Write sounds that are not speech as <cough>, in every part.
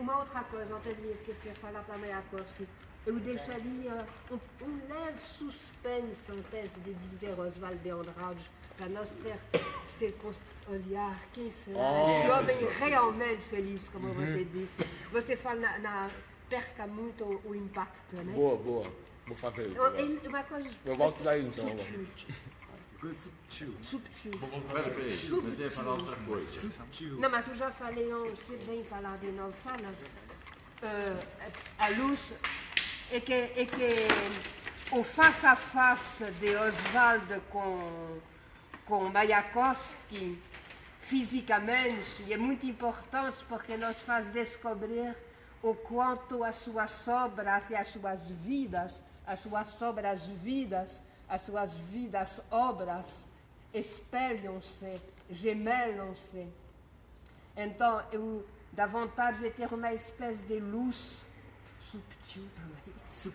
uma outra coisa, eu esqueci de falar para a Mayakovsky. Eu deixaria um, um leve suspense antes de dizer Oswald de Andrade, para nós ter olhar, quem será Oh, esse homem realmente feliz, como você disse. Você fala na, na- perca muito o, o impacto, né? Boa, boa. Vou fazer isso. Eu- Uma coisa Eu volto daí então. Subtil. subtil. Pera, peraí, mas ia falar outra coisa. Não, mas eu já falei, não sei bem falar de novo. Fala. Eh, a luz é que, é que o face a face de Oswald com, com Mayakovsky, fisicamente, é muito importante porque nos faz descobrir o quanto as suas obras e as suas vidas, as suas obras vidas, as suas vidas obras, espelham-se, gemelam-se. Então, eu de ter uma espécie de luz subtil também.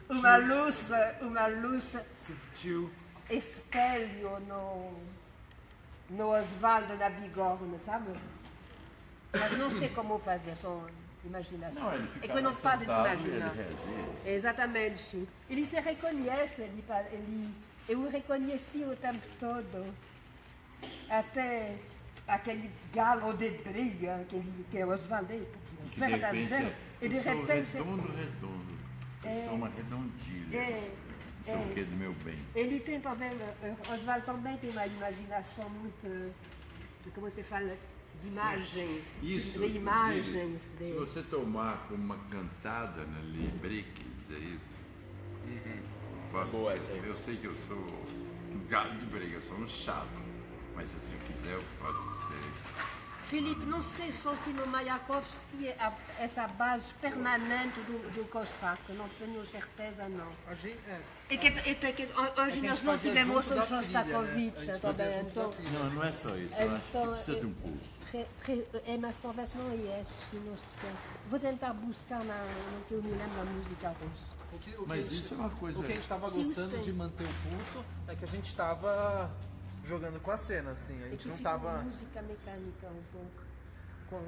Uma luz, uma luz Subtil. espelho no, no Oswaldo da Bigorna, sabe? Mas não sei como fazer, só imaginação. Não, ele é fica que eu não paro de imaginar. Exatamente. Ele se reconhece, ele, ele, eu o reconheci o tempo todo. Até aquele galo de briga que, que é o Oswaldo, Que de verdadeiro. E de eu repente, redondo, redondo. Eu sou uma redondilha. é, Não sei o que do meu bem. ele tem também, Oswaldo também tem uma imaginação muito, eh, como se fala, de imagem, Isso, de imagens. De... se você tomar como uma cantada na Libriques, é isso? Posso Boa essa aí. Eu sei que eu sou um galo de briga, eu sou um chato. Mas se assim quiser, eu posso ser. Filipe, não sei só se no Mayakovsky é a- essa base permanente do, do Cossack, não tenho certeza não. A gente, é, E que, e que, que hoje gente nós não tivemos o né? Shostakovich A gente fazia também, então, trilha. Não, não é só isso. Eu acho que então precisa de é- um re- re- é, mas talvez não é esse, não sei. Vou tentar buscar na, no que eu me lembro da música russa. O que, o que Mas a gente- isso é uma coisa- O que a gente estava Sim, gostando sim. de manter o pulso é que a gente estava jogando com a cena, assim. A É gente que não estava. música mecânica um pouco. Com,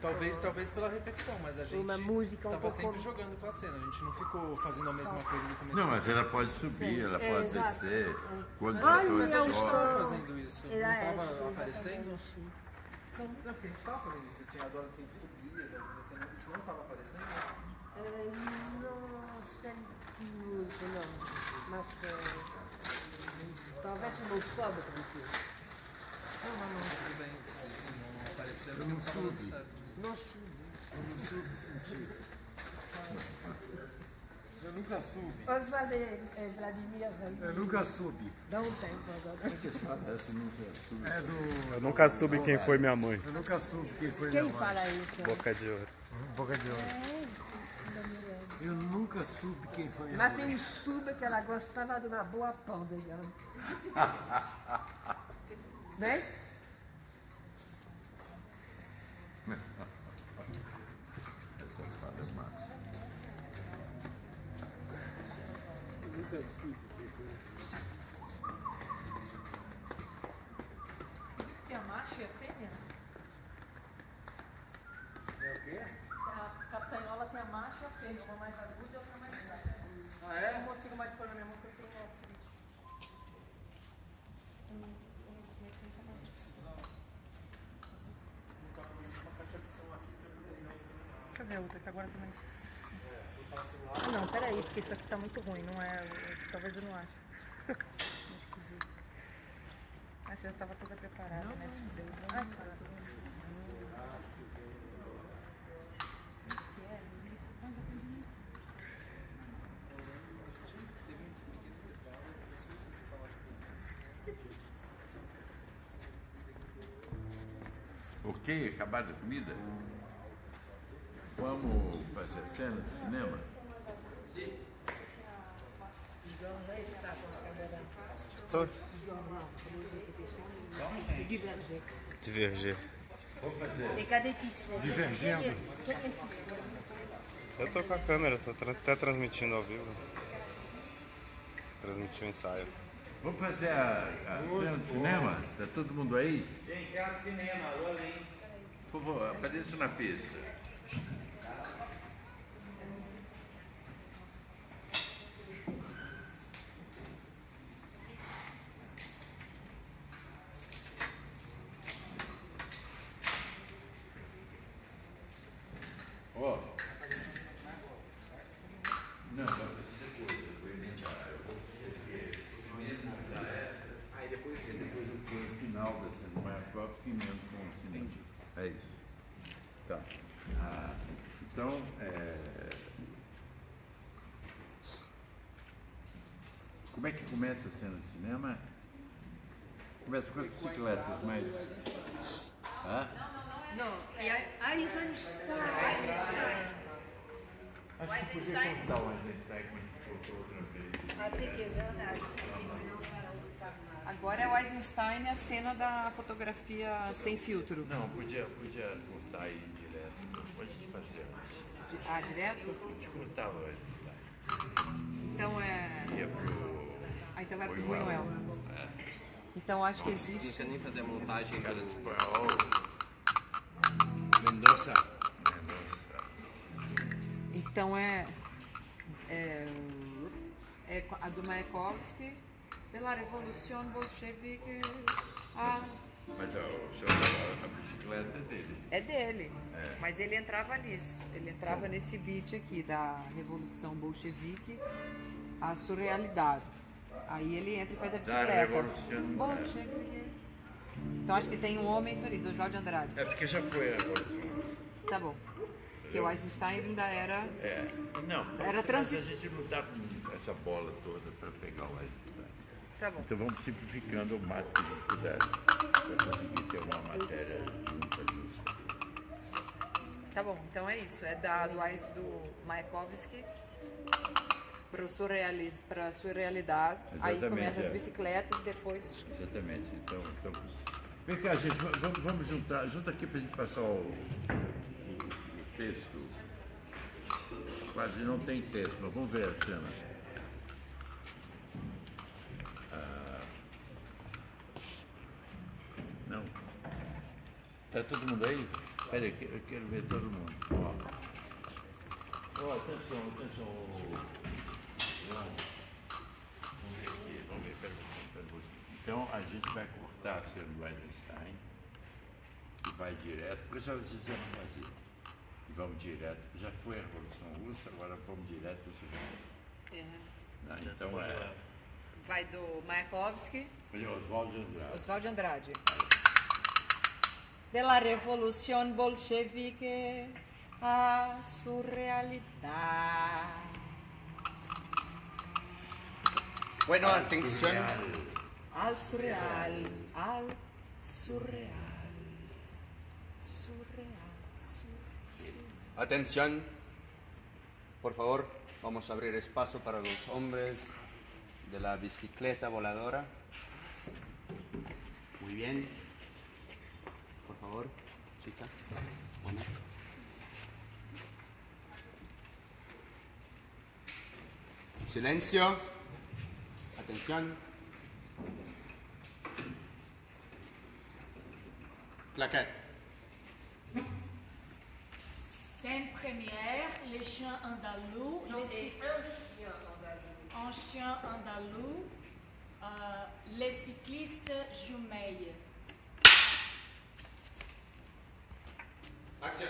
Talvez, com- talvez pela repetição, mas a gente Uma música um tava pouco- sempre jogando com a cena. A gente não ficou fazendo a mesma coisa do começo. Não, mas ela pode subir, ela É, pode exato. descer. Quando Olha os o atores a gente som. sobem. estava fazendo isso. Era não estava essa, aparecendo? exatamente. Não, porque a gente estava fazendo isso. Tinha as horas que a gente subia. Isso não estava aparecendo? Eh, não muito, não. Mas eh, talvez não soube muito. Não, não, não, tudo bem. Se, não aparecer, eu não dando certo. Não soube. Eu nunca soube. Oswald é, é Vladimir, Eu nunca soube. dá um tempo agora. Essa não se assume. É do. Eu nunca soube quem foi minha mãe. Eu nunca soube quem foi Quem minha mãe. fala isso? Boca de ouro. Boca de ouro. É, Eu nunca soube quem foi Mas mãe. eu soube que ela gostava de uma boa pão, digamos. <laughs> Né? Essa fala é massa. Nunca soube quem foi. Tem a macho e a fêmea? É o quê? A castanhola tem a macho e a fêmea, uma mais aguda e outra mais grave. Ah, Eu é? não consigo mais pôr na minha mão porque eu tenho artrite. Hum, hum, hum, hum, também. Deixa eu ver a outra que agora também. Ah, não, peraí, porque isso aqui tá muito ruim, não é. Talvez eu não ache. Vi. Ah, você já estava toda preparada, né? Ai, cara. Ok, acabaram a comida? Vamos fazer a cena de cinema? Estou. Diverger. E cadê? Divergendo. Eu tô com a câmera, tô tra- até transmitindo ao vivo. Transmitir o ensaio. Vamos fazer a, a cena de cinema? Está todo mundo aí? Gente, é um cinema, alô, além. Por favor, apareça na pista. Ó. Não, vai ser coisa, vou emendar. Eu vou esquecer. Mesmo da essa. Aí depois, depois eu ponho o final da cena mais própria que mesmo com o seguinte. É isso. Tá. Ah, então, é... Como é que começa a cena de cinema? Começa com as bicicletas, mas. Hã? Não, e a Eisenstein. Acho que podia contar o Eisenstein como a gente contou outra vez. Até que é verdade. Agora é o Eisenstein a cena da fotografia sem filtro. Não, podia, podia contar aí direto. Pode gente fazer. Ah, direto? A gente o Eisenstein. Então é. Ia pro. Ah, então vai pro Buñuel. Buñuel. Então acho que Não existe. precisa nem fazer a montagem. Cara de espanhol. Mendoza. Mendoza. Então é. É, é a do Mayakovsky, pela Revolução Bolchevique. Ah, Mas senhor a, a bicicleta é dele. é dele. Mas ele entrava nisso. Ele entrava nesse beat aqui da Revolução Bolchevique, a surrealidade. Aí ele entra e faz a bicicleta. Né? Bolchevique. Então acho que tem um homem feliz, Oswaldo Andrade. É porque já foi a revolução. Tá bom. Porque o Eisenstein ainda era. É. Não, Era mas transi- a gente não dá com essa bola toda para pegar o Eisenstein. Tá bom. Então vamos simplificando o máximo que a gente puder para conseguir ter uma matéria junta disso. Tá bom, então é isso. É da, do, Eis- do Mayakovsky para surrealis, a surrealidade. Aí Exatamente, começa as é. bicicletas e depois. Exatamente. Então, então vem cá, gente, va- vamos, vamos juntar, junta aqui para a gente passar o, o- o texto. Quase não tem texto, mas vamos ver a cena. Ah, não. Está todo mundo aí? Espera aí, eu quero ver todo mundo. Ó, Ó, atenção, atenção. Vamos ver aqui, vamos ver, pera um pera um. Então a gente vai cortar a cena do Einstein e vai direto, porque já fizemos fazer. E vamos direto, já foi a Revolução Russa, agora vamos direto para o segundo. Né? Então é, Vai do Mayakovsky, Oswaldo Andrade. Oswaldo Andrade. Della Revolução Bolchevique a surrealidade. Bueno, atención. Al surreal, al surreal, surreal, surreal. Atención. Por favor, vamos a abrir espacio para los hombres de la bicicleta voladora. Muy bien. Por favor, chica. Bueno. Silencio. Atención. Plaquette. Scène première, les chiens andalous, les cyc- un chien andalou, euh, les cyclistes jumelles. Action.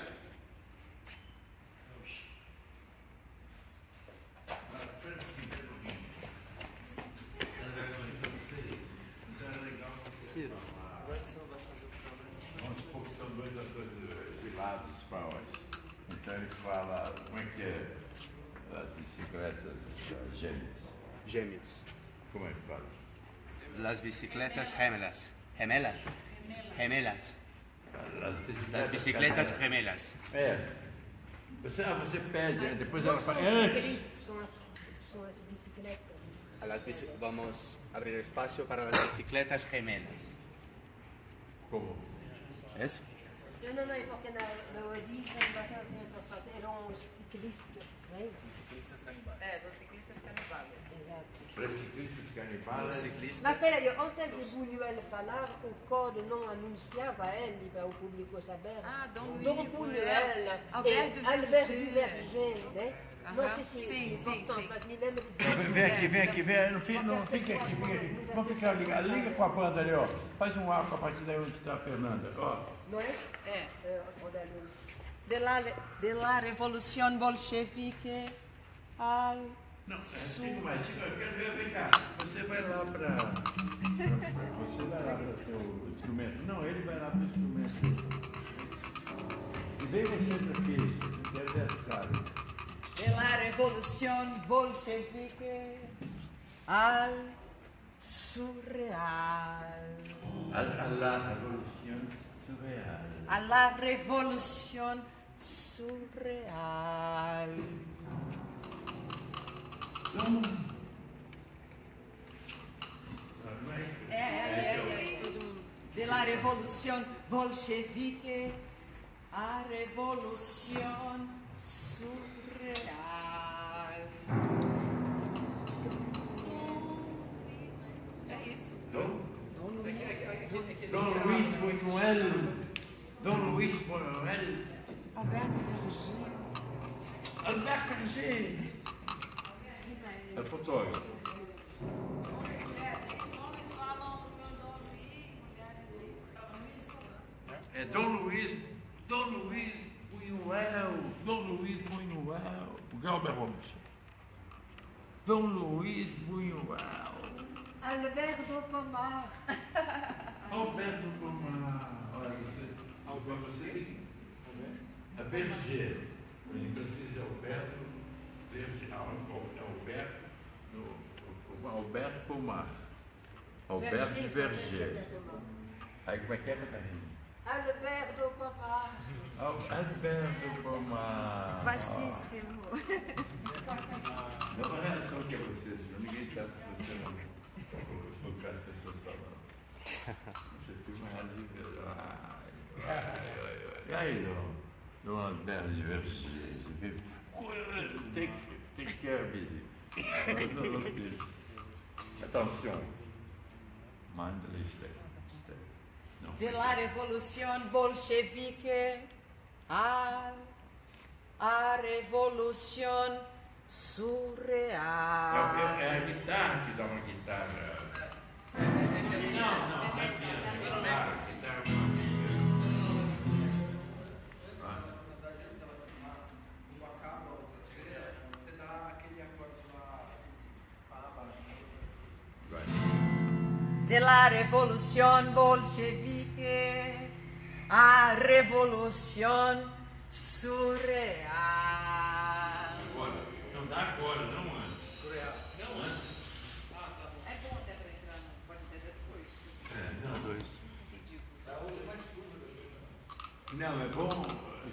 Vamos supor que são dois atores de lados espanhóis. Então ele fala, como é que é as bicicletas gêmeas? Gêmeos. Como é que fala? Las bicicletas gemelas. Gemelas. Gemelas. Las bicicletas gemelas. É. Você, ah, você pede, aí depois ela fala. São Antes. as, são as, são as bicicletas. A las bici- vamos a abrir espacio para las bicicletas gemelas. Como? ¿Es? Não, não, não, é porque na, na origem eram os ciclistas. Não é? É, dos ciclistas canibais. Para ciclistas canibais. Mas espera aí, antes de Buñuel falar, o código não anunciava ele para o público saber? Ah, Dom Dom Buñuel Albert Verger. Verger, né? Não sei se sim, é sim, sim. mas me lembro de... Vem aqui, vem aqui, vem. Não, fica, não fica aqui, fica aqui. Vamos ficar ligado. Liga com a banda ali, ó. Faz um arco a partir daí onde está a Fernanda. Ó. Não é? É. É, é de la, de la revolución bolchevique al Não, é, sul. tem mais. Chico, eu quero ver, vem cá. Você vai lá para. Você vai lá para o seu instrumento. Não, ele vai lá para o instrumento. E vem você para aqui. Quero ver as caras. de la revolución bolchevique al surreal. A, a la revolução surreal. A la revolución surreal. É, é, é, é. De la revolución bolchevique a revolución surreal. É isso. Dom, Dom Luís. Dom Luís Buñuel. Dom Luís Buñuel. Alberto Verger. Alberto Verger. É fotógrafo. É Dom Luís, Dom Luís Buñuel, Dom Luís Buñuel, Galber Holmes. Dom Luís Buñuel, Alberto Pomar. Alberto Pomar. Olha, você, Alberto, você tem é Verger. Em francês é Alberto Verger. Ah, é Alberto, Alberto Pomar. Alberto Verger. Aí como é que é, Catarina? Alberto Pomar. Alberto Pomar. Vastíssimo. Não é só que é você, senhor. Ninguém sabe se você não. O que as pessoas falam. Você tem uma ai. E aí, Dom? Dom Alberto de Versailles. Take, take care, busy. Attention. De la revolución bolchevique a, a revolución surreal. É, é a guitarra que dá uma guitarra. Não, não, não é piano, é guitarra. De la revolución bolchevique a revolución surreal. Agora, não dá agora, não antes. Não antes. É bom até para entrar, não pode até depois. É, não, dois. Não, é bom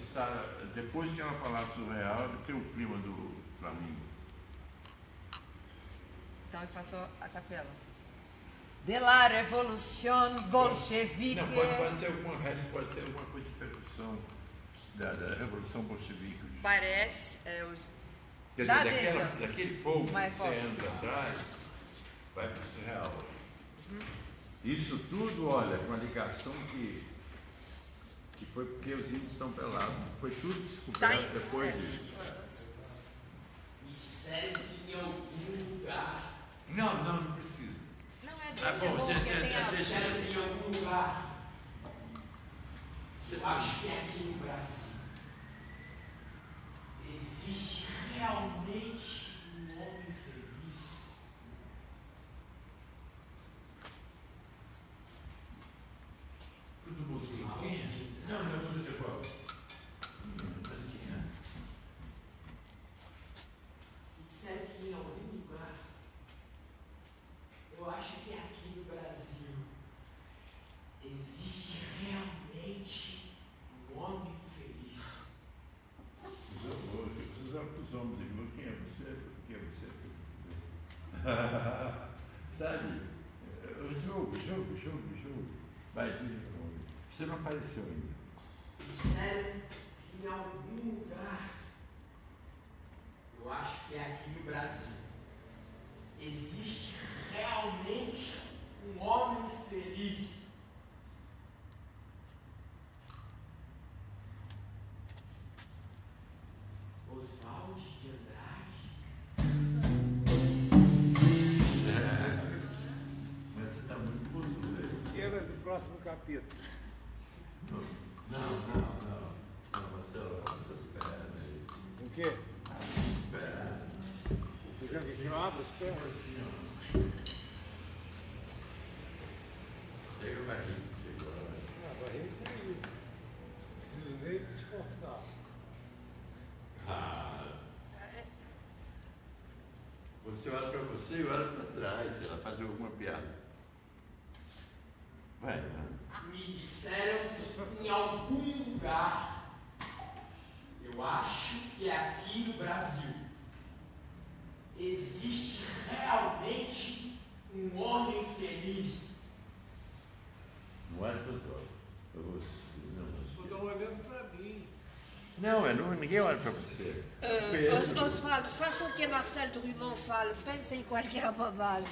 estar, depois que ela falar surreal, ter o clima do Flamengo. Então eu faço a capela. De la revolución bolchevique. Não, pode, pode ter alguma resto, pode ter alguma coisa de percussão da, da Revolução Bolchevique. Parece. É, os... Quer dizer, daquela, deixa. daquele fogo que Vai, você volta. anda atrás, vai para o surreal. Isso tudo, olha, com a ligação que, que foi porque os índios estão pelados. Foi tudo descoberto Tá depois é. disso. Segue em algum lugar. Não, não, não precisa. Não é Tá deixa bom, bom, você porque tem- tem a... deixa- Segue em algum lugar. Eu acho que aqui no Brasil existe realmente um homem feliz. Tudo musiquinha? Não, não, tudo igual. Musiquinha. Disseram que em algum lugar, eu acho que aqui no Brasil, existe realmente um homem feliz. Os avós, precisamos para os homens aqui. Quem é você? Quem é você? Sabe? É, O jogo, jogo, jogo, jogo. Vai, diz de novo. Disseram que em algum lugar, eu acho que é aqui no Brasil, existe realmente um homem feliz. Oswald de Andrade. Mas você está muito gostoso. Cenas do próximo capítulo. Não, não, não. Não, Marcelo. quê? Você quer que eu abra as pernas? Chega o barrigo, chegou. Ah. Preciso nem esforçar. Ah. Você olha para você e olha para trás, ela faz alguma piada. Vai, vai. Me disseram que em algum lugar, eu acho que é aqui no Brasil, existe realmente um homem feliz. Não olha para os olhos. Eu vou não, Estão olhando para mim. Não, é, não, ninguém olha para você. Euh, Os- Oswaldo, faça o que Marcel Drummond fala, pense em qualquer bobagem.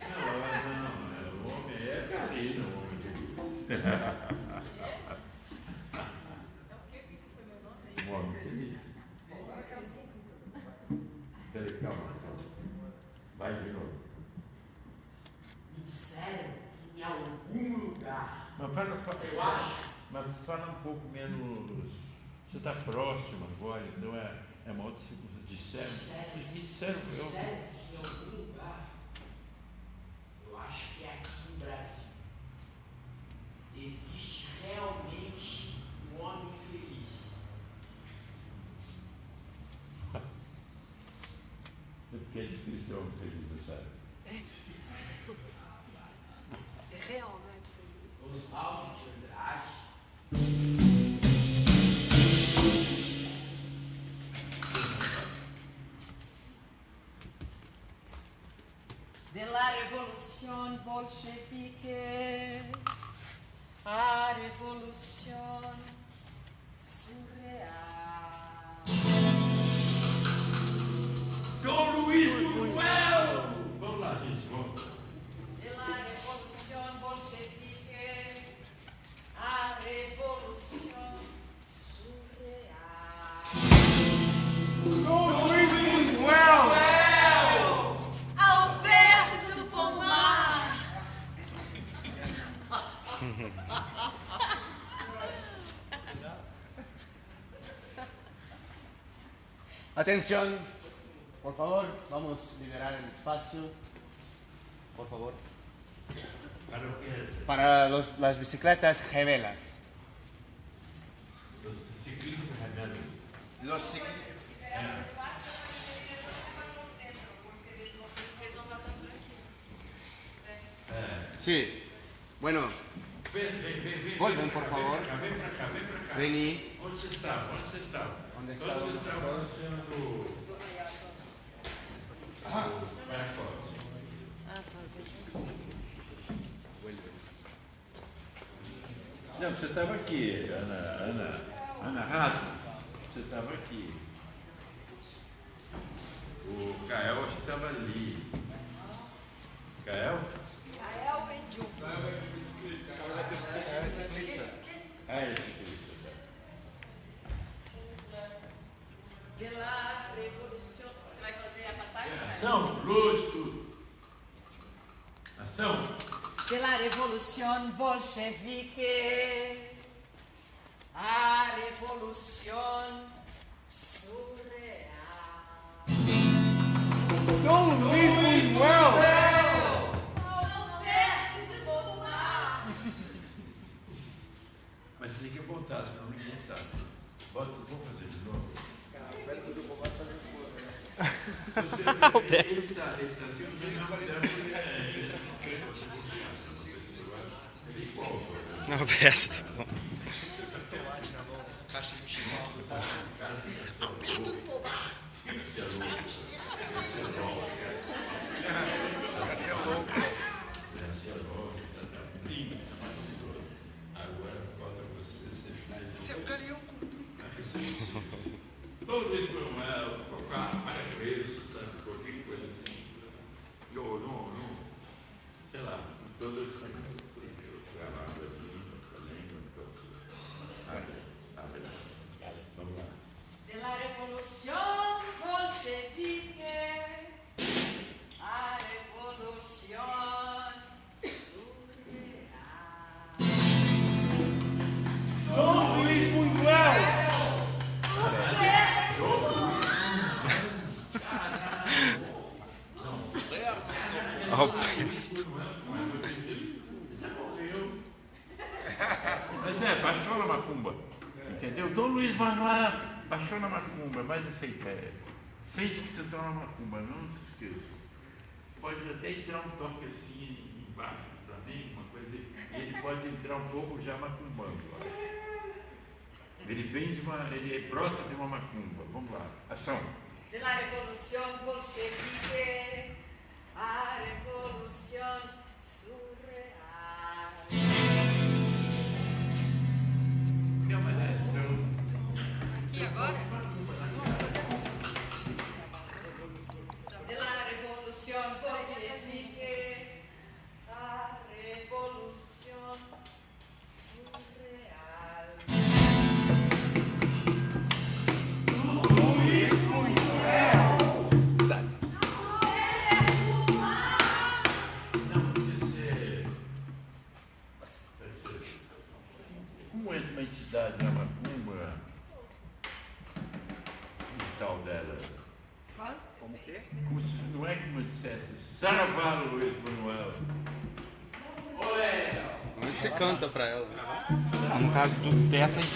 Não, não, é, o homem é carinho, o homem querido. O homem querido. Peraí, calma, calma. Vai de novo. Me disseram que em algum lugar, Mas fala, fala, eu acho, mas fala um pouco menos. Você está próximo agora, então é, é uma outra circunstância. Disseram. Me disseram, me eu. Révolution bolchevique Atención, por favor, vamos a liberar el espacio. Por favor. Para los- las bicicletas gemelas. Estava aqui, Ana, Ana, Ana Rato. Você estava aqui. O Cael acho que estava ali. Cael? Gael Benjum. Ah, é ciclista. De la révolution. Você vai fazer a passagem? né? Ação, luz, tudo. Ação. de la révolution bolchevique à révolution surréale. Dom Luiz! Alberto Pomar. Mas tem que botar, senão ninguém sabe. Bota, vamos fazer de novo. Ele está, ele está sendo bem Ele igual. Alberto, tá bom. Você Baixou na macumba, vai nessa ideia. Sente que vocês estão na macumba, não se esqueça. Pode até entrar um toque assim embaixo também, uma coisa. Ele pode entrar um pouco já macumbando. Ele vem de uma. ele brota de uma macumba. Vamos lá. Ação. de la revolución bolchevique a revolución surreal.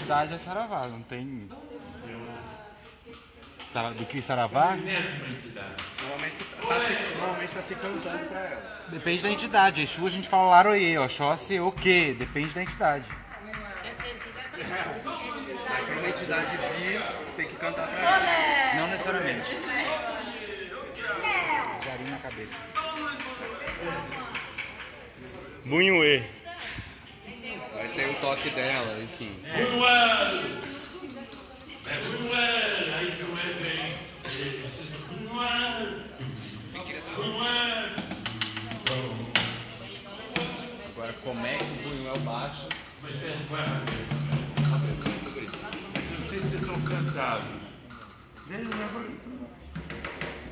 Entidade é Saravá, não tem. Do que Saravá? Entidade. Normalmente tá se, normalmente tá se cantando pra ela. Depende da entidade. Exu a gente fala Laroye, Oxóssi o quê? Depende da entidade. Pra uma entidade vir, tem que cantar pra ela. Não necessariamente. Jarinho na cabeça. Bunhuê. Tem toque dela, enfim. Manuel! É Manuel! Aí tu é bem. Agora, como é que o Buñuel baixa? Mas Não sei se vocês estão sentados.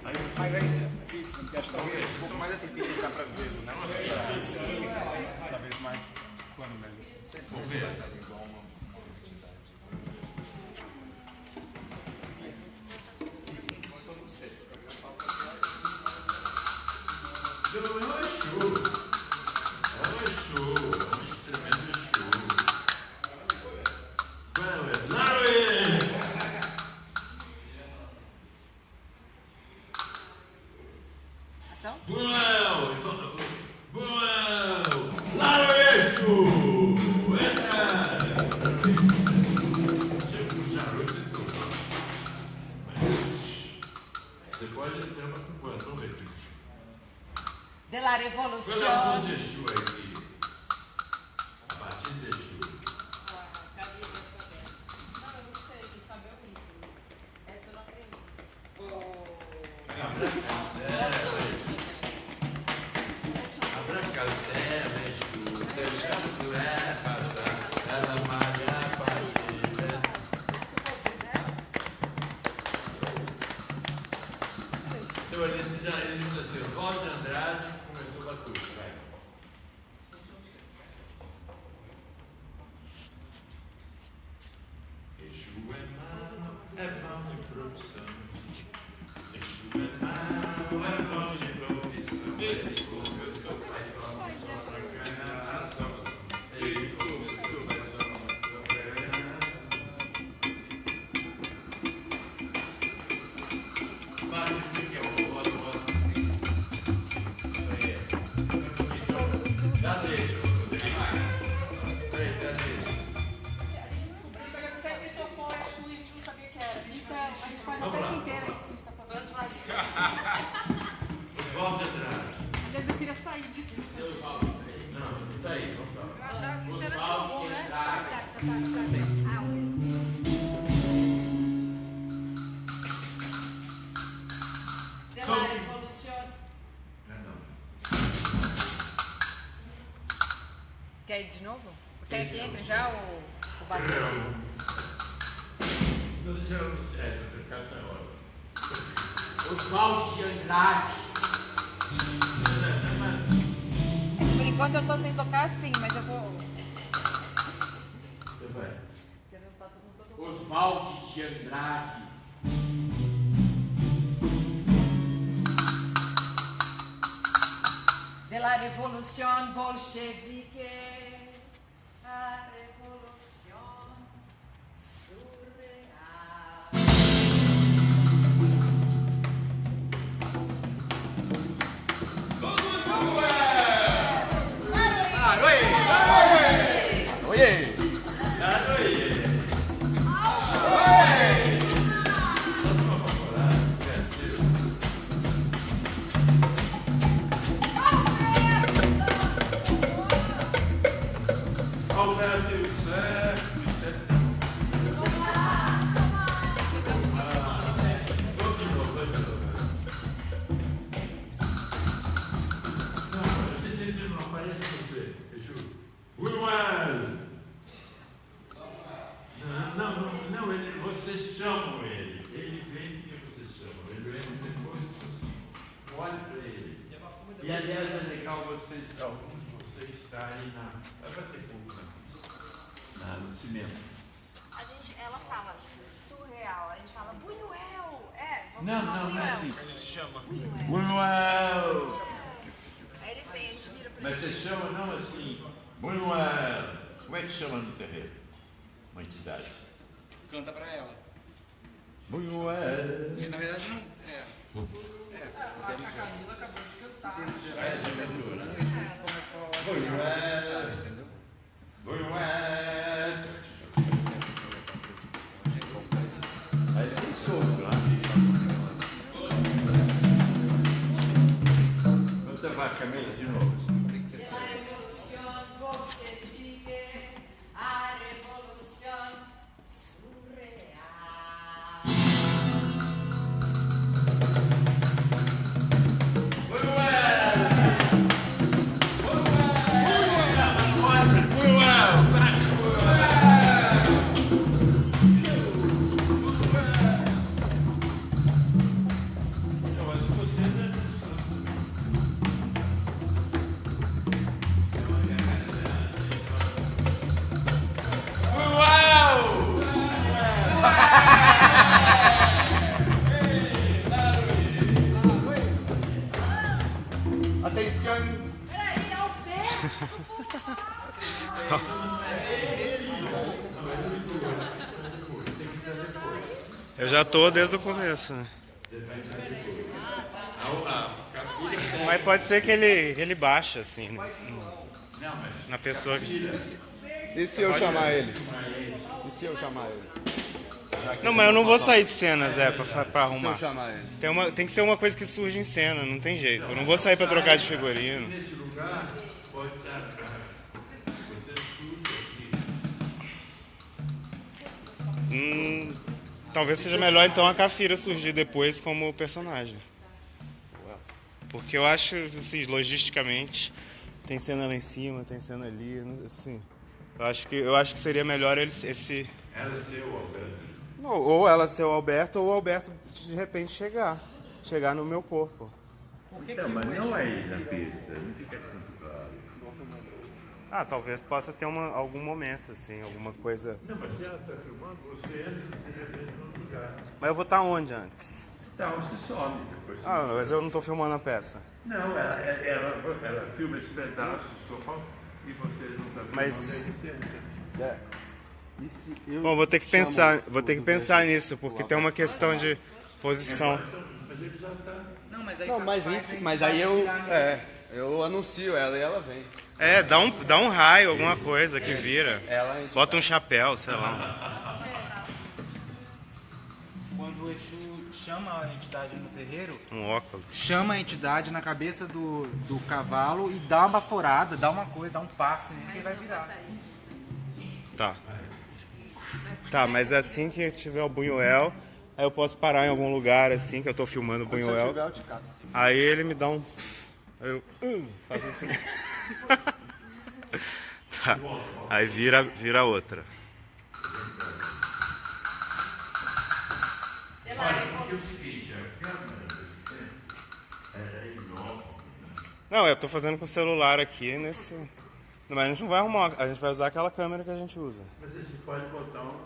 Aí você Mas aí, se, acho que talvez um pouco mais assim, porque dá pra ver, né? Assim, talvez mais quando, né? Não sei Você pode entrar com quanto? Vamos ver. De la Qual é a voz revolución. Entre já o, o batuque? Ah, ¡Oye! Eu já tô desde o começo, né? Mas pode ser que ele, ele baixe, assim, né? na pessoa que... E se eu chamar ele? E se eu chamar ele? Não, mas eu não vou sair de cena, Zé, pra, pra arrumar. Tem, uma, tem que ser uma coisa que surge em cena, não tem jeito. Eu não vou sair pra trocar de figurino. Nesse lugar pode estar. Hum, talvez seja melhor então a Cafira surgir depois como personagem. Porque eu acho, assim, logisticamente, tem cena lá em cima, tem cena ali, assim. Eu acho que, eu acho que seria melhor ele, esse. Ela ser o Alberto. Não, ou ela ser o Alberto, ou o Alberto de repente chegar. Chegar no meu corpo. Não, mas não aí na pista, não fica tanto claro. Ah, talvez possa ter uma, algum momento, assim, alguma coisa. Não, mas se ela está filmando, você entra lugar. Mas eu vou estar onde antes? Então, você some depois. você Ah, mas eu não tô filmando a peça. Não, ela, ela, ela, ela filma esse pedaço só e você não está. Mas- e se eu Bom, vou ter que pensar, vou ter que pensar nisso, porque tem uma questão de posição. Mas ele já está. Não, mas aí Não, tá- mas, faz mas aí eu, é, eu anuncio ela e ela vem. É, dá um, dá um raio, alguma coisa que vira. Bota um chapéu, sei lá. O Exu chama a entidade no terreiro, Um óculos. chama a entidade na cabeça do, do cavalo e dá uma baforada, dá uma coisa, dá um passe nele que ele vai virar. Tá. Tá, mas assim que tiver o Buñuel, aí eu posso parar em algum lugar assim que eu tô filmando o cato. Aí ele me dá um. Aí eu. hum, faço assim. <laughs> tá. Aí vira, vira outra. Não, eu tô fazendo com o celular aqui nesse. Mas a gente não vai arrumar, a gente vai usar aquela câmera que a gente usa. Mas a gente pode botar um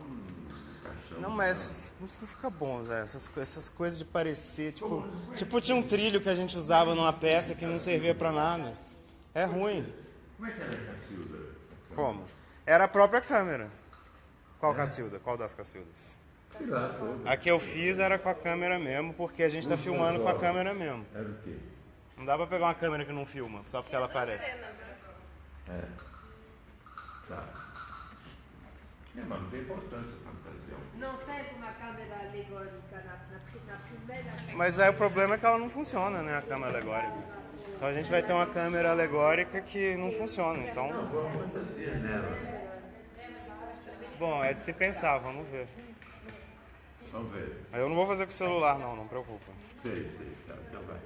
caixão. Não, mas essas- isso não fica bom, Zé. Essas, essas coisas de parecer, tipo, tipo tinha um trilho que a gente usava numa peça que não servia pra nada. É ruim. Como é que era a Cacilda? Como? Era a própria câmera. Qual Cacilda? Qual das Cacildas? Exato. A que eu fiz era com a câmera mesmo, porque a gente tá filmando com a câmera mesmo. Era o quê? Não dá pra pegar uma câmera que não filma, só porque ela aparece. É. Tá. É, mas não tem importância a fantasia. Não teve uma câmera alegórica na, na, na primeira Mas aí o problema é que ela não funciona, né, a câmera alegórica. Então a gente vai ter uma câmera alegórica que não funciona, então... Nela? Bom, é de se pensar, vamos ver. Vamos ver. Mas eu não vou fazer com o celular não, não preocupa. Sei, sei, tá, então vai.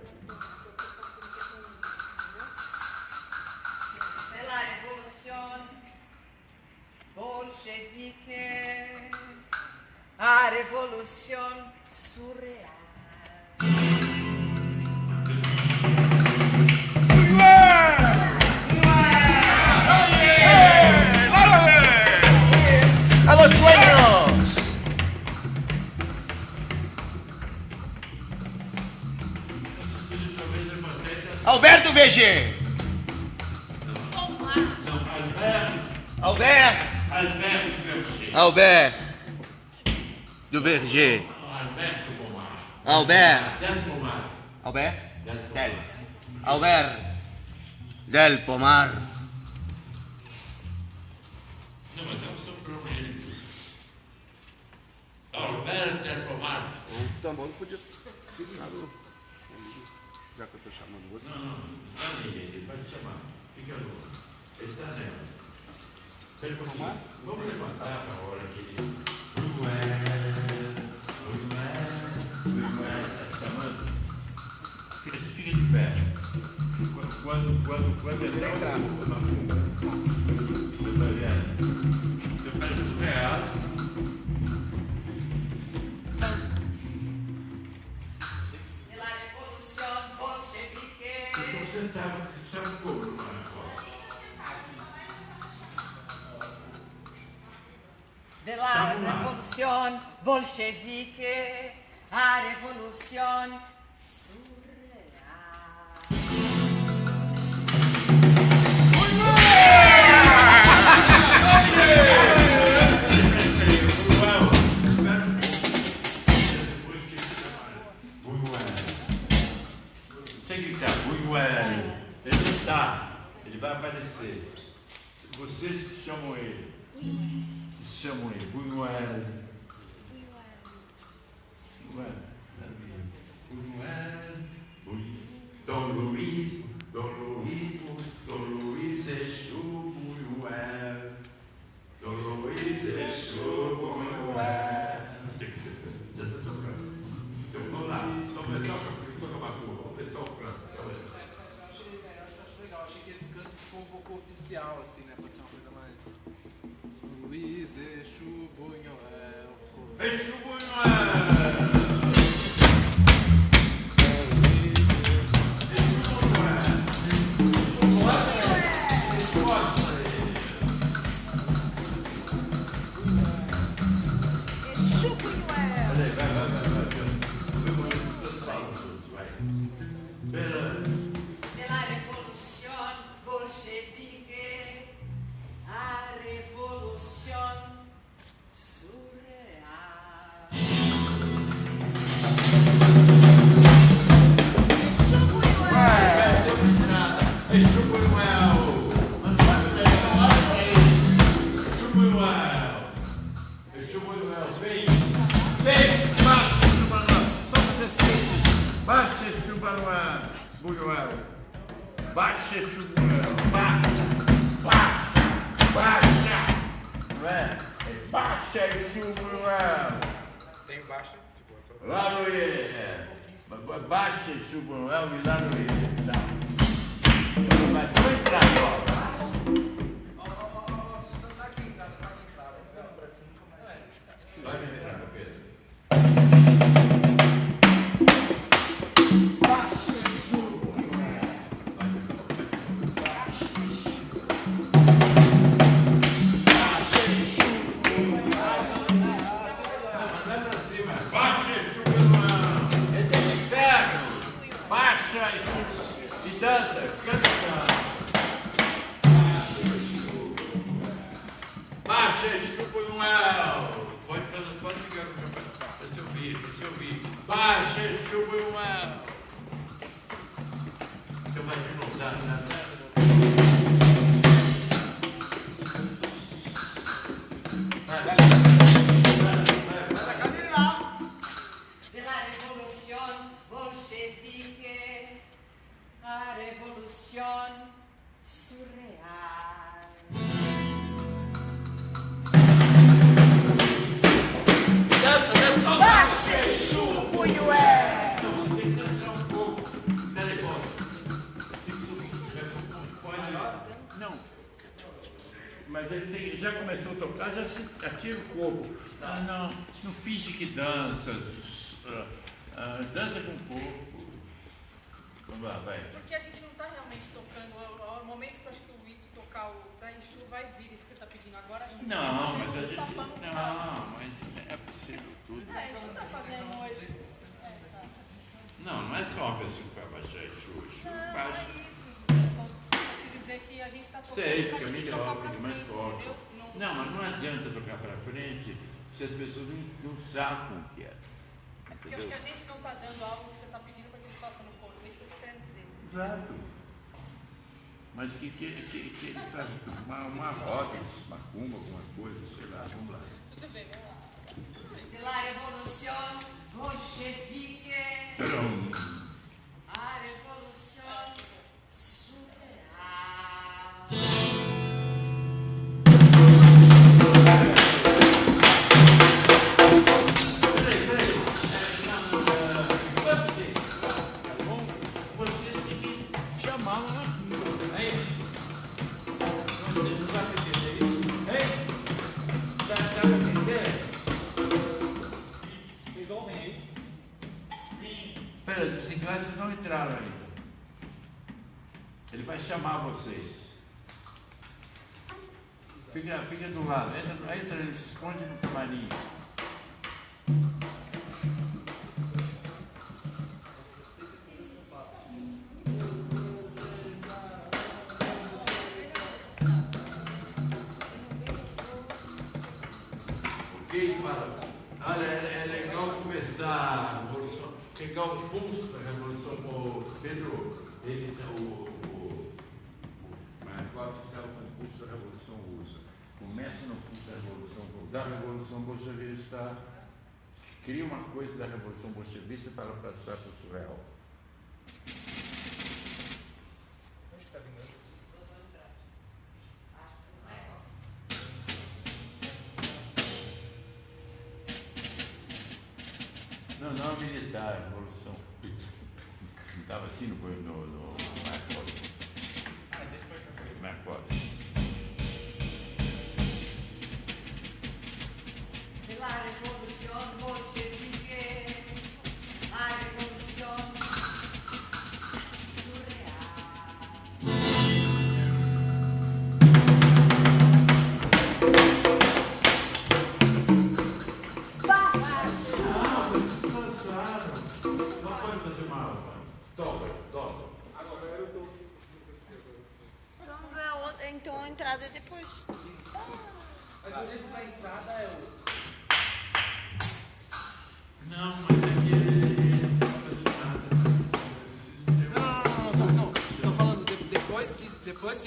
bolchevique, a revolução surreal. ¡A los! Alberto VG! Alberto! Alberto! Alberto Verger. Alberto. do Verger. Alberto Pomar. Alberto Del Pomar. Alberto. Del. Pomar. Não, mas é o seu problema. Alberto Del Pomar. O tambor não podia ter ficado. Já que eu estou chamando o outro. Não, não, tá não, ele pode chamar. Fica louco. Ele está nela. Seja por arrumar? Vamos levantar na hora que ele. A gente fica de pé. Quando, quando, quando é ele entrar. Tá você pega tudo errado. Estava, estava couro lá na cola. de la revolución bolchevique a revolución surreal. Ele está, ele vai aparecer. Vocês chamam ele. Chamouille, Bunouel. Bunouel. Bunouel. Bunouel. Bunouel. danças, se as pessoas não, não sacam o que é. Entendeu? Porque acho que a gente não está dando algo que você está pedindo para que eles façam no corpo, é isso que eu quero dizer. Exato. Mas que, que, que, que eles tá, uma, uma roda, macumba, alguma coisa, sei lá, vamos lá. Tudo bem, vamos lá. De la revolución bolchevique. A ah, revolução superar. fica do lado. Entra, entra ele se esconde no serviço para processar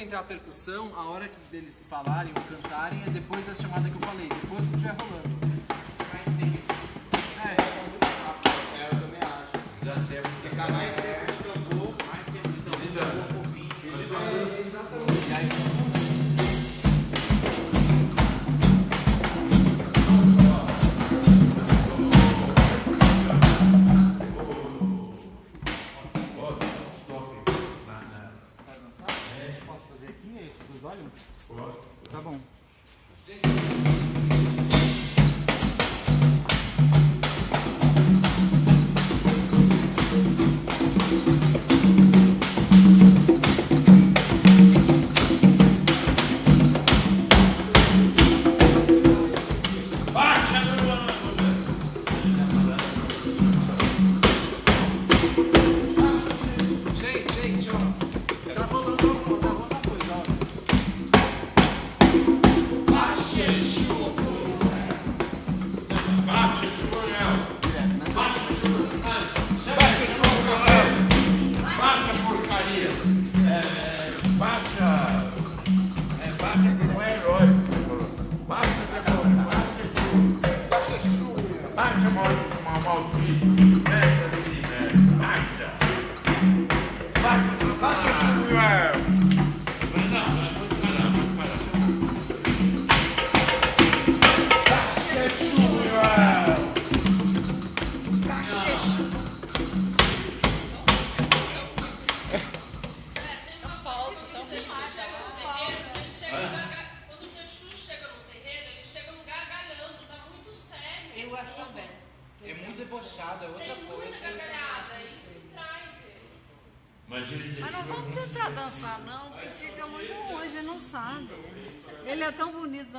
entrar a percussão, a hora que eles falarem ou cantarem é depois da chamada que eu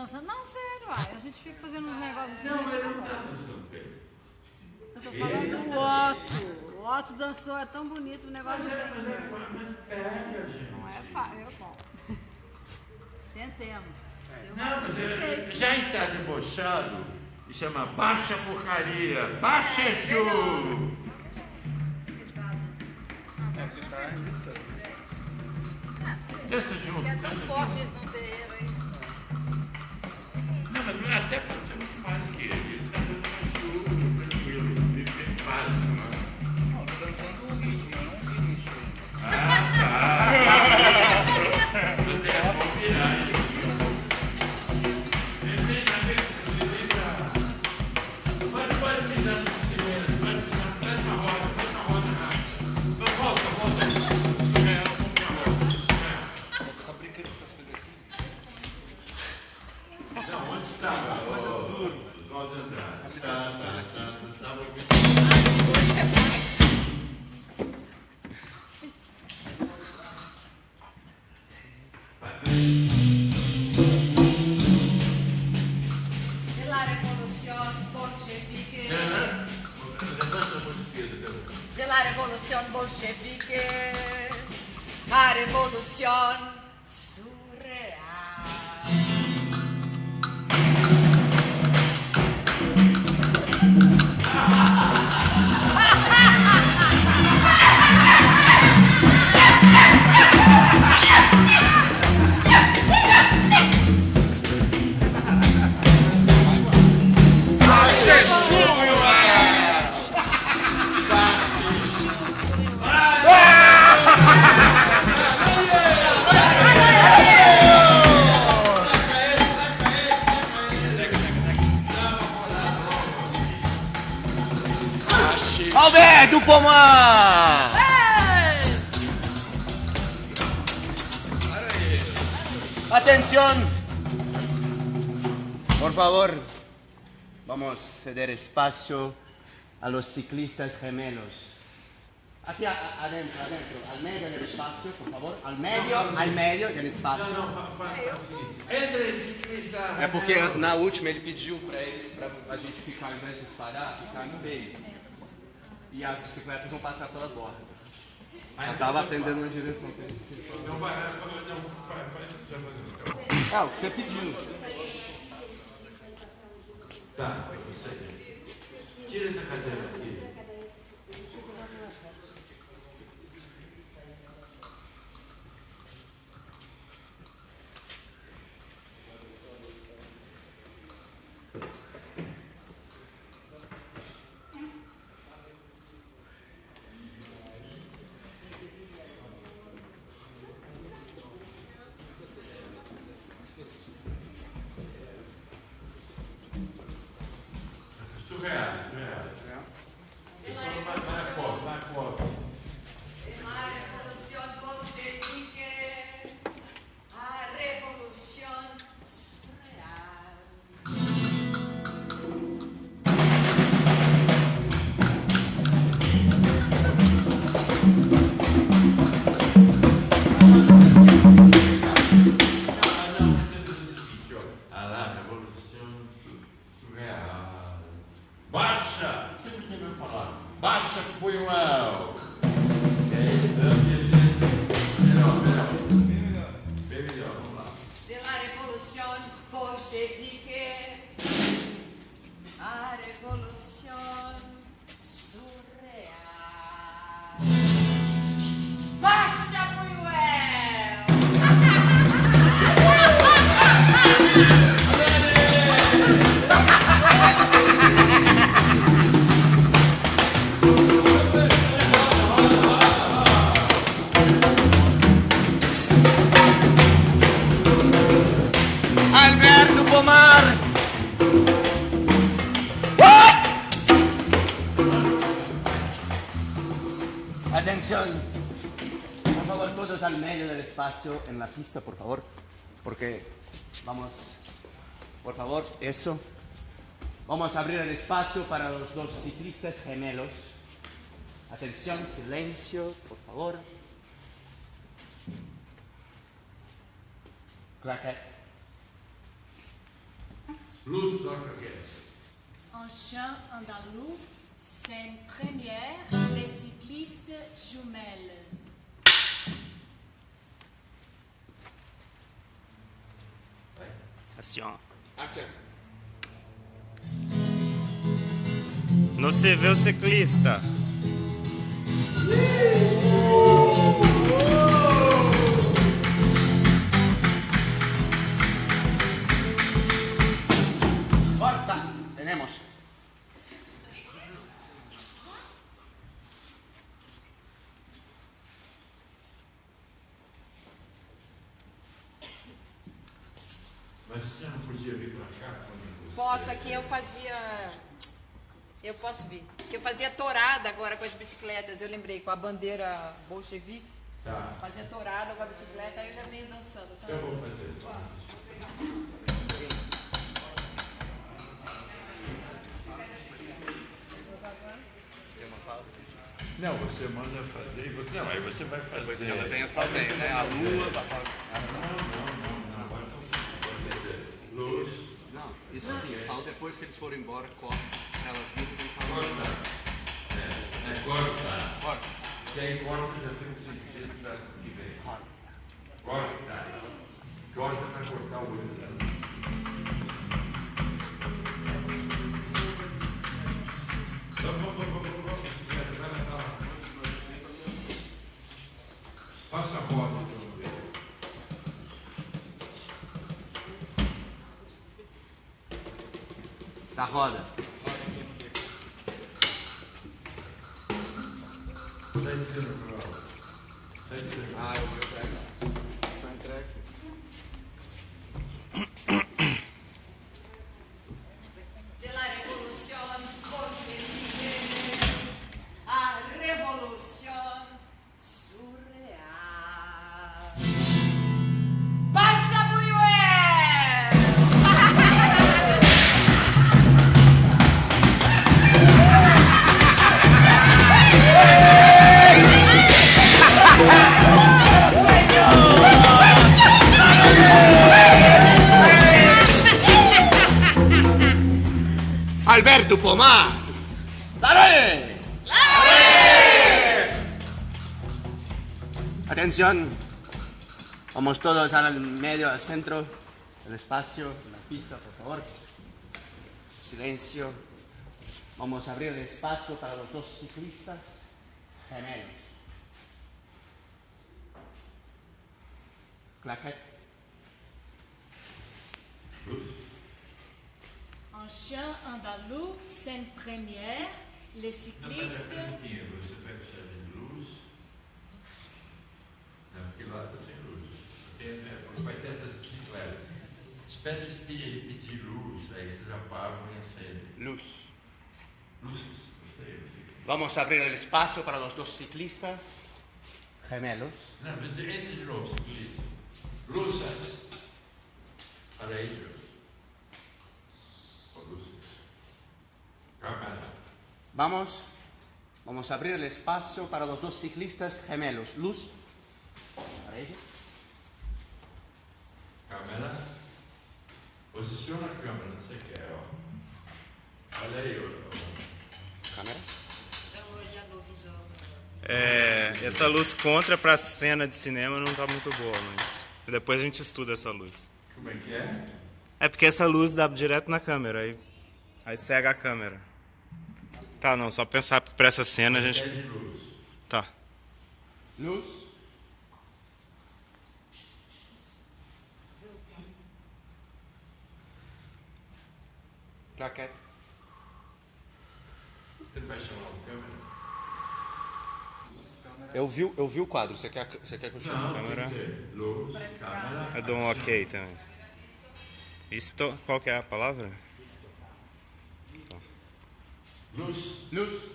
dançando. Não, sério, ai, a gente fica fazendo uns negócios assim. Não, né? mas não tá dançando, Eu tô falando do Otto. O Otto dançou, é tão bonito o negócio. Mas, é, mas, é, mas pega, gente. Não é fácil, é bom. Tentemos. Não, é, já está debochado e chama baixa porcaria, baixa é, show. É porque está irritando. Deixa junto. É tão forte isso, não ceder espacio a los ciclistas gemelos. Aquí a- a- adentro, adentro, al medio del espacio, por favor. Al medio, al medio del espacio. Entra esse ciclista. É porque na última ele pediu para eles, para a gente ficar, ao invés de disparar, ficar no meio. E as bicicletas vão passar pela borda. Já estava atendendo na direção. Não vai, não, vai, vai, já fazemos. É, o que você pediu. Tá, você. Tira espacio en la pista, por favor. Porque vamos, por favor, eso. Vamos a abrir el espacio para los dos ciclistas gemelos. Atención, silencio, por favor. Claquet. Luz aqui. Un chien andalou, scène première, les cyclistes jumelles. Assim, ó. Se vê o ciclista. Bicicletas, eu lembrei, com a bandeira bolchevique. Tá. Fazia tourada com a bicicleta, aí eu já venho dançando. Tá? Eu vou fazer. Não, você manda fazer e você. Não, aí você vai fazer. Depois que ela tenha só bem, né? A lua, Não, não, não, não. Agora são cinco. Luz. Não, isso sim, eu falo depois que eles forem embora, corta. Ela vira e fala. Corta. Corta. Se aí corta, já tem um sentido da que vem. Corta. Corta. Para cortar o olho dela. Passa a roda ver. Da roda. Está dizendo para ela. Está dizendo. Ah, Alberto Pomar. ¡Dale! Atención. Vamos todos al medio, al centro del espacio, la pista, por favor. Silencio. Vamos a abrir el espacio para los dos ciclistas gemelos. Claquette. Un chien andalou, scène première, les cyclistes. Não, pera, pera pouquinho. Você vai precisar de luz. Não, porque lá está sem luz. Tem, é, das bicicletas. Espera eles pedir, pedir luz, aí vocês apagam e acendem. Luz. Luzes, gostei. gostei. Vamos a abrir el espacio para los dos ciclistas gemelos. Não, mas entre de novo, ciclista. Luzes. Para ellos. Vamos, vamos a abrir el espacio para los dos ciclistas gemelos. Luz. Para ellos. Câmera. Posiciona a câmera onde você quer, ó. Olha aí, ó. Câmera. É, essa luz contra pra cena de cinema não tá muito boa, mas depois a gente estuda essa luz. Como é que é? É porque essa luz dá direto na câmera, aí, aí cega a câmera. Tá, não, só pensar pra essa cena a gente. Pede luz. Tá. Luz. Claquete. Ele vai chamar o câmera? Eu vi, eu vi o quadro. Você quer, você quer que eu chame? Não, Câmera. luz, câmera. Eu dou um ok também. Isto, qual que é a palavra? Luz. Luz.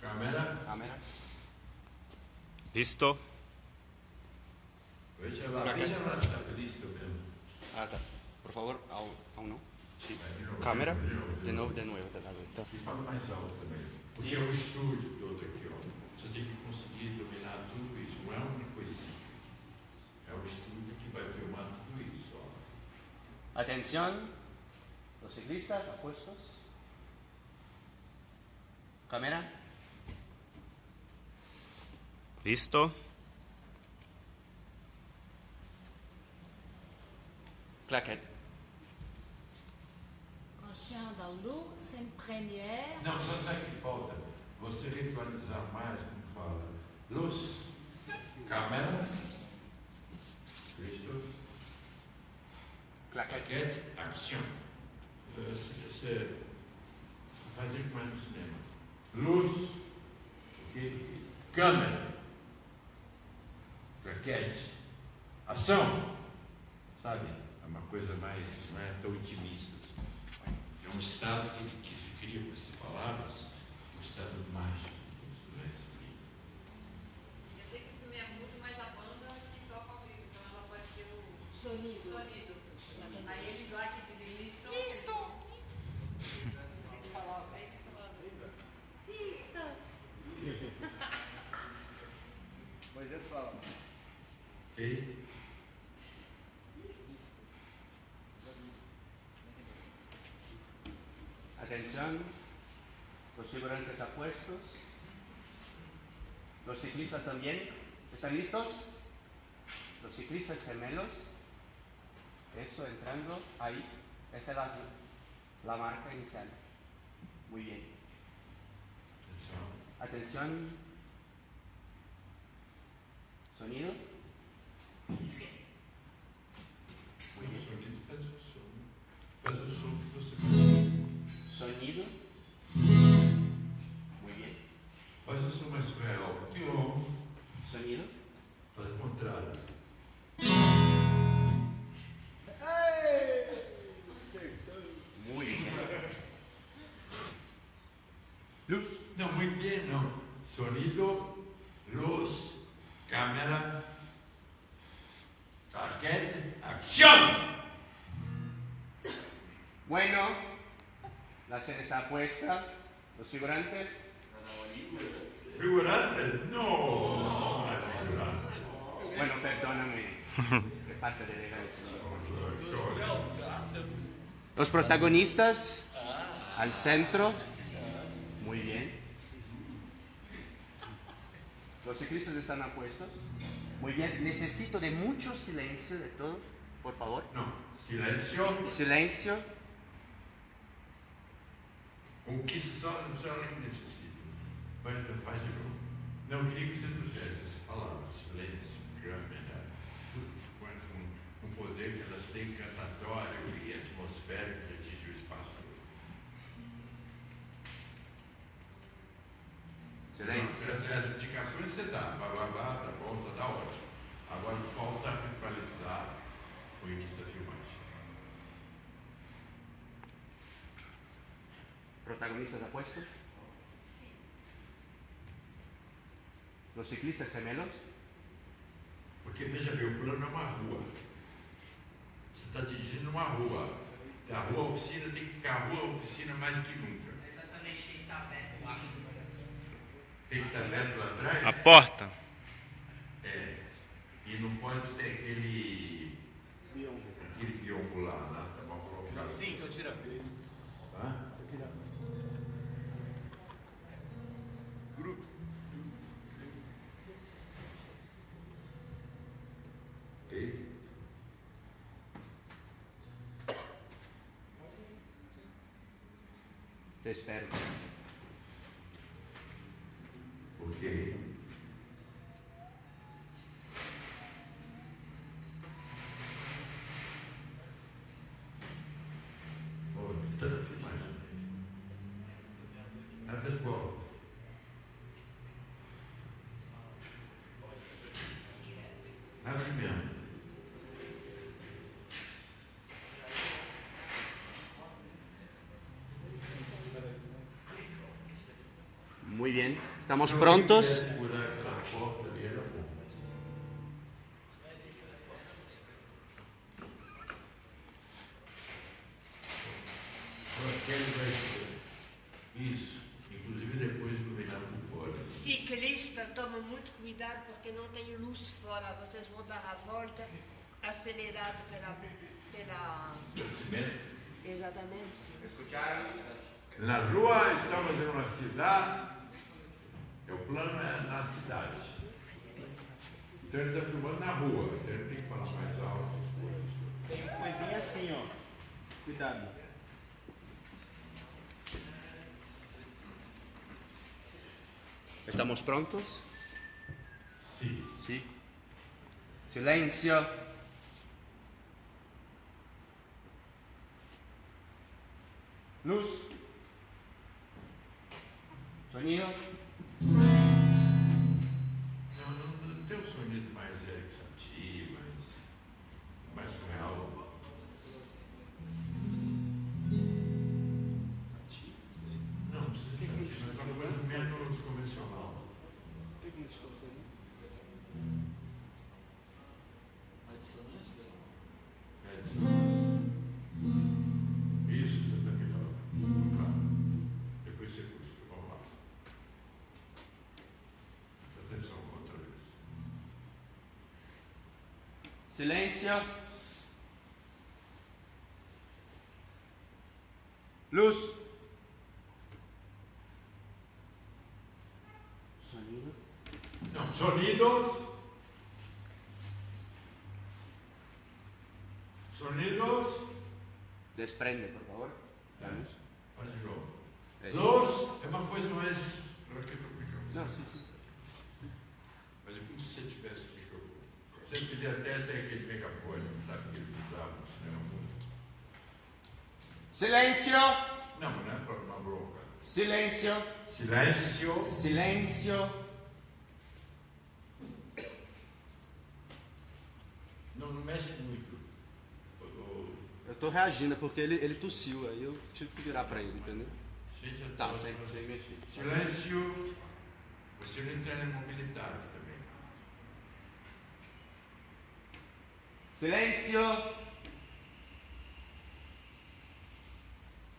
Câmera. Câmera. Visto. Veja lá, veja lá se está listo mesmo. Ah, tá. Por favor, aún, aún no. Sí. Câmera. de novo, de novo. nuevo, de nuevo. de nuevo. Tá. E fala mais alto também. Porque é o estúdio todo aqui, ó. Você tem que conseguir dominar tudo isso. Não é uma coisinha. É o estúdio que vai filmar tudo isso, ó. Atención. Los ciclistas apuestos. Cámara. Visto. Claquete. Un chien andalou sem première. Não, só sabe que falta você ritualizar mais, como fala, luz, câmera, Cristo, claquete, ação. Você fazer mais no cinema. Luz, ok? câmera, claquete, ação. Sabe? É uma coisa mais, não é tão intimista. assim. É um estado que, que se cria com essas palavras, um estado mágico. Apuestos, los ciclistas también, ¿están listos? Los ciclistas gemelos, eso entrando ahí, esa es la, la marca inicial. Muy bien. Atención. Sonido. Muy bien. Sonido. Faz o contrário. Muy bien. Luz. Não, muito bem, não. Sonido, luz, câmera, claquete, ação! Bueno, la escena está puesta. Los figurantes. Figurante? No, no è figurante. Bueno, perdóname. Qué <laughs> falta de. Los protagonistas al centro. Muy bien. Los ciclistas están apuestos. Muy bien. Necesito de mucho silencio de todos, por favor. No. Silêncio. Silencio. O que só, só necessita. Vai, faz de novo. Não, queria que você trouxesse essa palavra, silêncio, tudo quanto um, um poder que elas têm encantatório e atmosférico que atinge o espaço. Silêncio. As, as indicações você dá, blá blá blá, tá bom, tá, tá ótimo. Agora falta ritualizar o início da filmagem. ¿Protagonistas apuestos? ¿Los ciclistas gemelos? Porque veja bem, o plano é uma rua. Você está dirigindo uma rua. A rua oficina tem que ficar a rua oficina mais que nunca. Exatamente, tem que estar aberto lá. Tem que estar aberto lá atrás? A porta? É. E não pode ter aquele. Aquele biombo lá, né? Tá mal colocado. Sim, tô tirando. Espero. Ok. Bom, tá na filmagem. Abre as portas. Abre mesmo. Muy bien. ¿Estamos prontos? Isso. Inclusive depois por fora. Ciclista, toma muito cuidado porque não tem luz fora. Vocês vão dar a volta acelerado pela. pela... Exatamente. Escucharam? Na rua estamos em uma cidade, o plano é na cidade. Então ele está filmando na rua, então ele tem que falar mais alto. Tem coisinha assim, ó. Cuidado. ¿Estamos prontos? Sí. Sí. Silencio. Luz. Sonido. Silencio. Luz. Sonido. Sonidos. Sonidos. Desprende, por favor. Silencio. Não, não é para uma bronca. Silencio. Silêncio. Silencio. Não, não mexe muito. Eu tô reagindo, porque ele, ele tossiu, aí eu tive que virar pra ele, entendeu? Gente, Tá, eu- sem, sem mexer. Silêncio. Você não entra na mobilidade também. Silencio.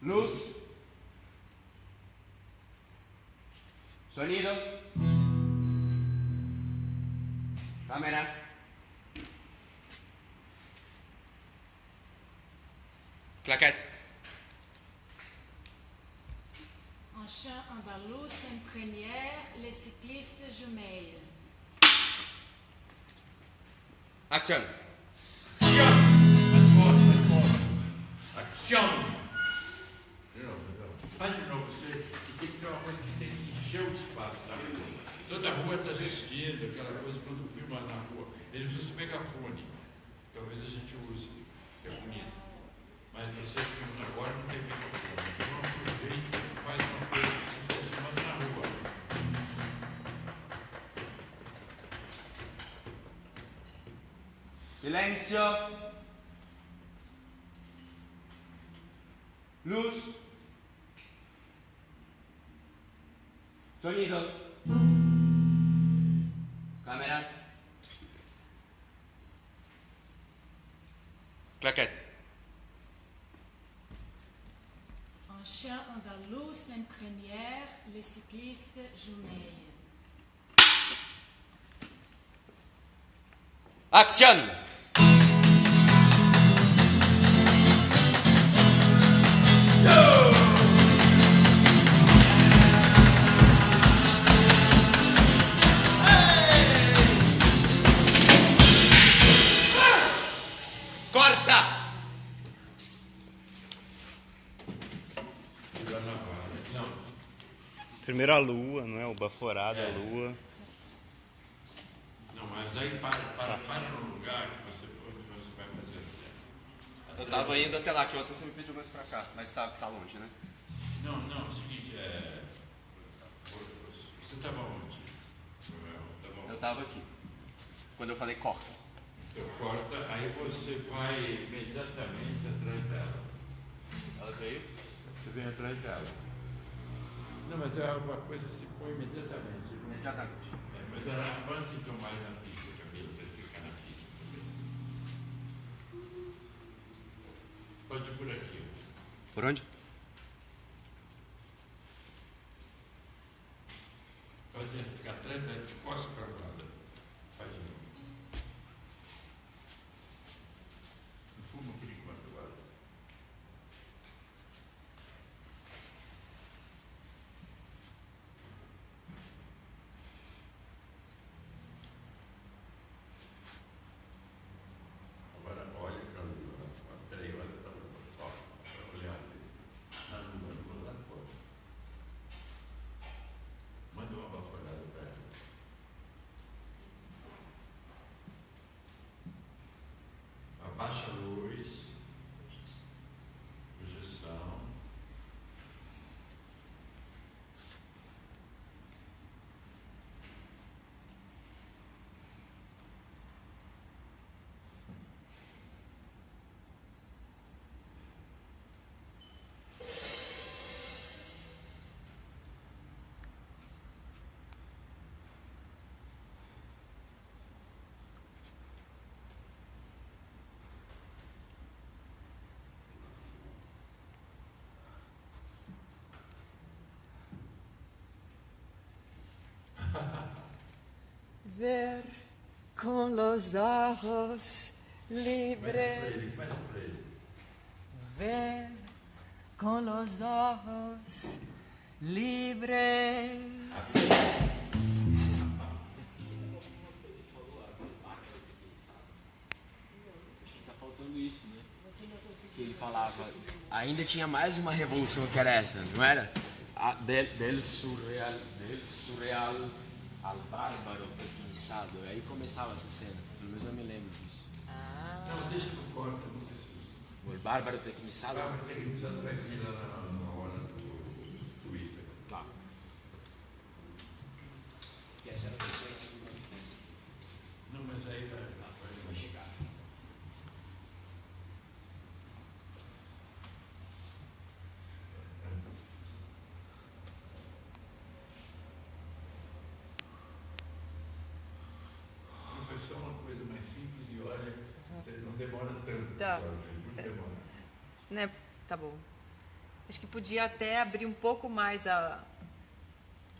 Luz. Sonido. Cámara. Claquette. Un chien andalous en première, les cyclistes jumelles. Action. Action! De novo. Faz de novo, você e tem que ser uma coisa que tem que encher o espaço da rua. Toda a rua está assistindo, aquela coisa quando filma na rua. Eles usam megafone. Talvez a gente use, é bonito. Mas você filma agora não tem megafone. Então aproveita e faz uma coisa que está filmando na rua. Silencio. Luz. Sonido. Cámara. Claquette. Un chien andalous en première, les cyclistes jumelles. Action. Primeiro a lua, não é? O baforado, a lua. Não, mas aí para, para, para no lugar que você for, que você vai fazer assim. Eu tava indo até lá, que ontem você me pediu mais pra cá, mas tá, tá longe, né? Não, não, é o seguinte, é. Você estava onde? Eu tava aqui. Quando eu falei corta. Então corta, aí você vai imediatamente atrás dela. Ela veio? Você vem atrás dela. Não, mas é uma coisa que se põe imediatamente. Imediatamente. É, mas ela avança então mais na pista, Camila, para ficar na também. Pode ir por aqui. Por onde? Pode ficar atrás da de costas para nada. Faz de novo. Não fuma por enquanto, agora. Agora olha para a lua. Ver con los ojos libres. Ver con los ojos libres. Acho que tá faltando isso, né? Que ele falava, ainda tinha mais uma revolução que era essa, não era? A, del, del surreal, del surreal al bárbaro tecniçado. Aí começava essa cena, pelo menos eu me lembro disso. Não, deixa que eu corto, não preciso. O bárbaro tecniçado? Bárbaro tecniçado vai vir lá na, na hora do Twitter. Tá. Que essa era a sequência do manifesto. Não, mas aí vai, vai, Vai chegar. Vai ser uma coisa mais simples e olha, não demora tanto. Tá. Não. <laughs> Né? Tá bom. Acho que podia até abrir um pouco mais a,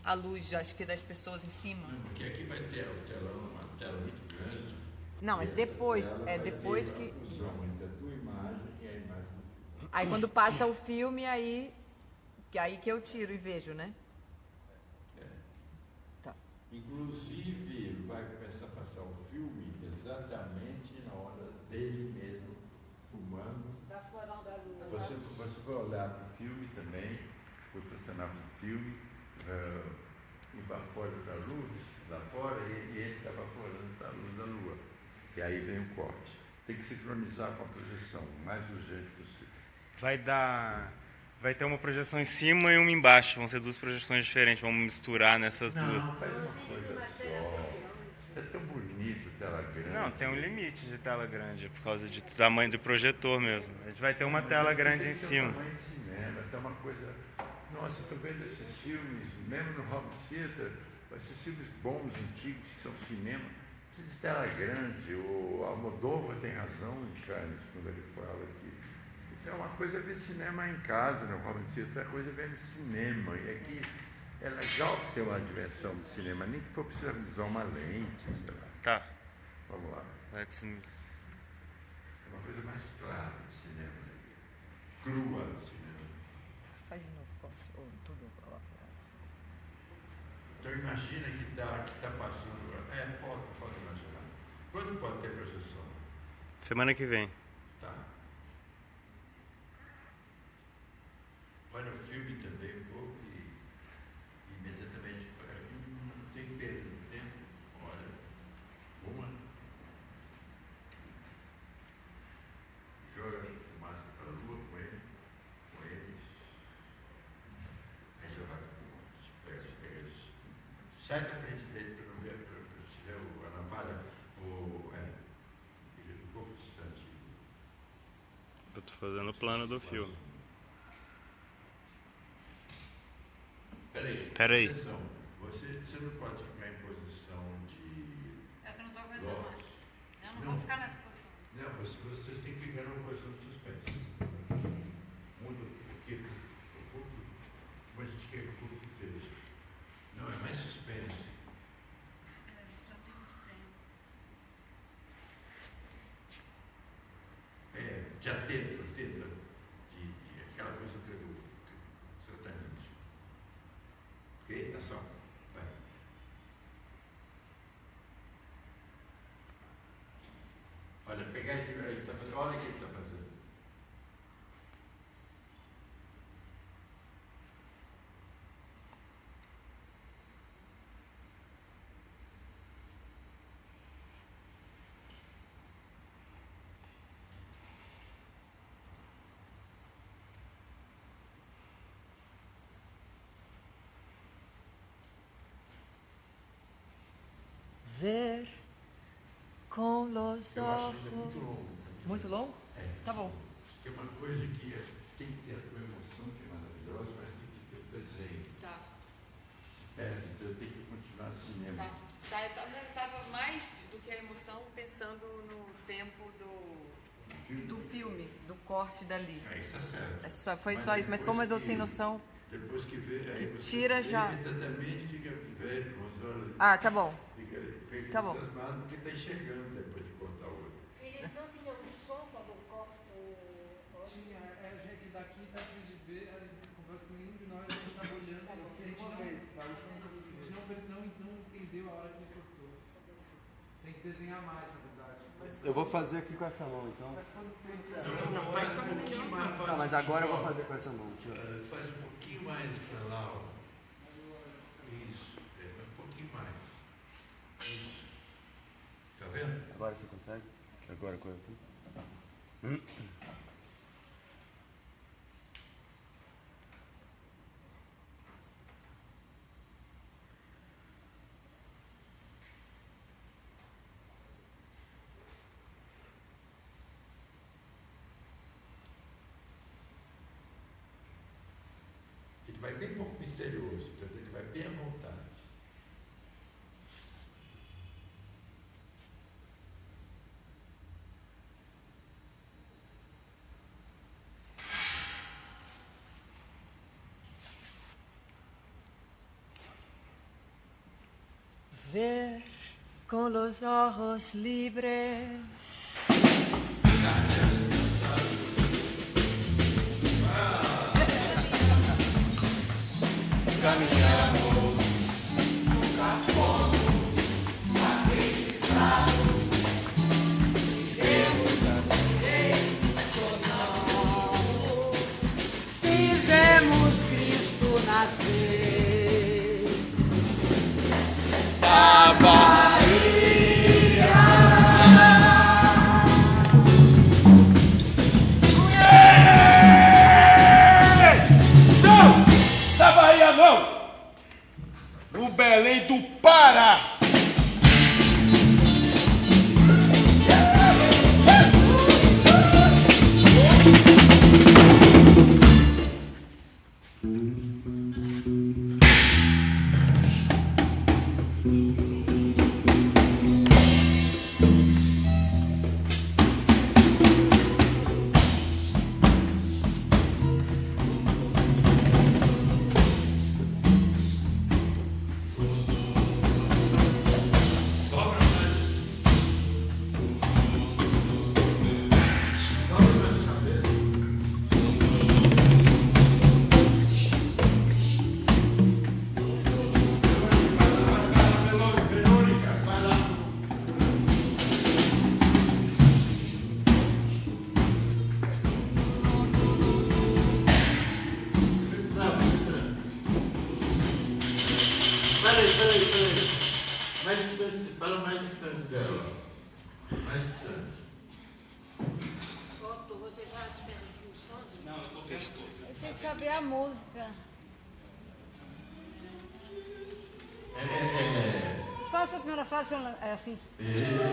a luz, acho que das pessoas em cima. Porque aqui vai ter o telão, uma tela muito grande. Não, mas depois, é depois que. Aí quando passa o filme, aí. Que aí que eu tiro e vejo, né? Tá. Inclusive, vai começar a passar o filme exatamente na hora dele mesmo, fumando. Pra fora da lua. Você, vai olhar para o filme também, foi estacionar para o filme, eh, e para fora da luz, lá fora, e, e ele está baforando a luz da lua. E aí vem o corte. Tem que sincronizar com a projeção, o mais urgente possível. Vai dar. Vai ter uma projeção em cima e uma embaixo. Vão ser duas projeções diferentes. Vamos misturar nessas Não, duas. faz uma coisa só. É tão bonito tela grande. Não, tem um limite de tela grande, por causa de tamanho do projetor mesmo. A gente vai ter uma tela grande em Tem cima. tamanho de cinema, tá uma coisa. Nossa, estou vendo esses filmes, mesmo no Home Theater, esses filmes bons, antigos, que são cinema, precisa de tela grande. O Almodóvar tem razão em Cannes quando ele fala que é uma coisa ver cinema em casa, no Home Theater, é coisa ver no cinema. E aqui é legal ter uma diversão do cinema, nem que for precisar usar uma lente. sei lá. Tá. Vamos lá. Let's- É uma coisa mais clara do cinema, né? crua do cinema. Faz de novo, corte. Ou tudo. ó. Então imagina que está que tá passando. É, pode, pode imaginar. Quando pode ter projeção? Semana que vem. Tá. Olha o filme também um pouco e imediatamente fala, hum, sem perda de tempo. Olha, uma. Joga a fumaça para a lua com ele, com eles. Aí já vai pega, pega eles. Sai da frente dele para não ver, para se ver o- a lampada, o. É, fica um pouco distante. Eu tô fazendo o plano do filme. Peraí. Peraí. Atenção. Você, você não pode ficar em posição de. É que eu não tô aguentando Lógico. mais. Eu não, vou ficar nessa posição. Não, você, vocês têm que ficar numa posição de suspense. Muda porque o público, como a gente quer que o público esteja. Não, é mais suspense. É, de atento, atento, de, de aquela coisa que eu certamente. Ok? Ação. Vai. Olha, pegar ele, ele tá fazendo, olha o que ele está fazendo. Ver com acho ele ojos. muito longo. Muito longo? É. Tá bom. Tem uma coisa que é, tem que ter a tua emoção, que é maravilhosa, mas tem que ter o desenho. Tá. É, então eu tenho que continuar cinema. Tá. Tá, eu tava- eu tava mais do que a emoção pensando no tempo do, do filme, do corte dali. Aí está certo. É só, foi Mas só isso, mas como eu dou sem noção. Depois que vê, aí que você tira já. imediatamente fica velho, com as horas. Ah, tá bom. Fica, fica Tá bom. entusiasmado porque está enxergando depois de cortar o olho. Felipe não tinha um som quando corta o Tinha, é, a gente daqui dá pra gente ver, a gente conversa com nenhum de nós, a gente tava olhando, a gente não, a gente não, não, não entendeu a hora que ele cortou. Tem que desenhar mais, na verdade. Eu vou fazer aqui com essa mão, então. Não, faz um pouquinho mais. Tá, mas agora eu vou fazer com essa mão. Faz um pouquinho mais para lá, ó. Isso, é, um pouquinho mais. Isso. Tá vendo? Agora você consegue? Agora com aqui. Ele vai bem pouco misterioso, então ele vai bem à vontade. Ver con los ojos libres. Caminhamos, do frase é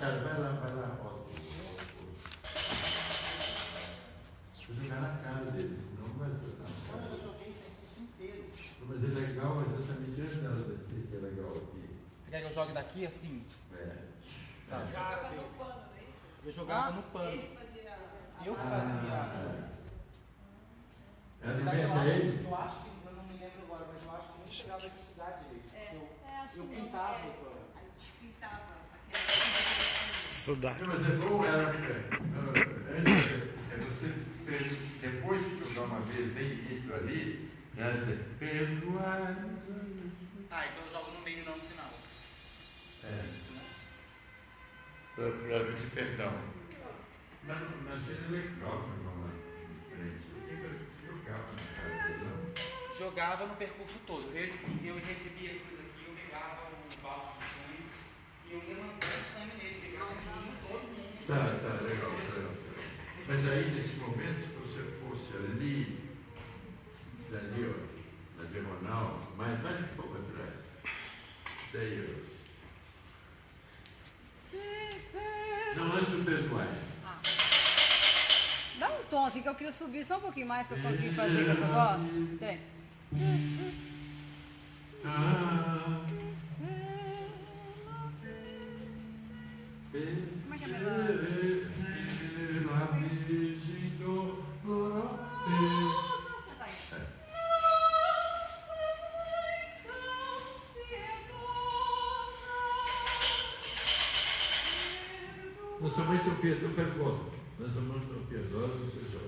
cara, vai lá, vai lá, ó. Vou jogar na cara dele, senão não vai acertar. Mas é legal, é exatamente antes dela descer, que é legal aqui. Você quer que eu jogue daqui assim? É. Tá. Jogava no pano, não é isso? Eu jogava Ah, no pano. ele fazia- Eu que Ah, fazia. é. Ela Sabe, eu acho- ele? Eu acho que acho. Eu de estudar direito. É, é, acho Eu que pintava. é. pô. Estudar. Mas é bom ela. É, é você, depois de jogar uma vez bem isso ali, ela dizer, perdoar. Tá, então eu jogo no meio e não no final. É. Isso, né? Para pedir perdão. Mas, mas ele é legal jogar uma diferente. Eu jogava na casa dele, não. Jogava no percurso todo. Eu, eu recebia coisa aqui, eu pegava o balde e eu ia mandando sangue nele, todo mundo. Tá, tá, legal, legal. Mas aí, nesse momento, se você fosse ali, ali, ó, na diagonal, mais, mais um pouco atrás, daí, ó. Não, antes do perdoar. Dá um tom assim que eu queria subir só um pouquinho mais para conseguir fazer com essa voz. Peraí. Como é que é melhor? Nós somos muito piedosos, pergunta. Nós.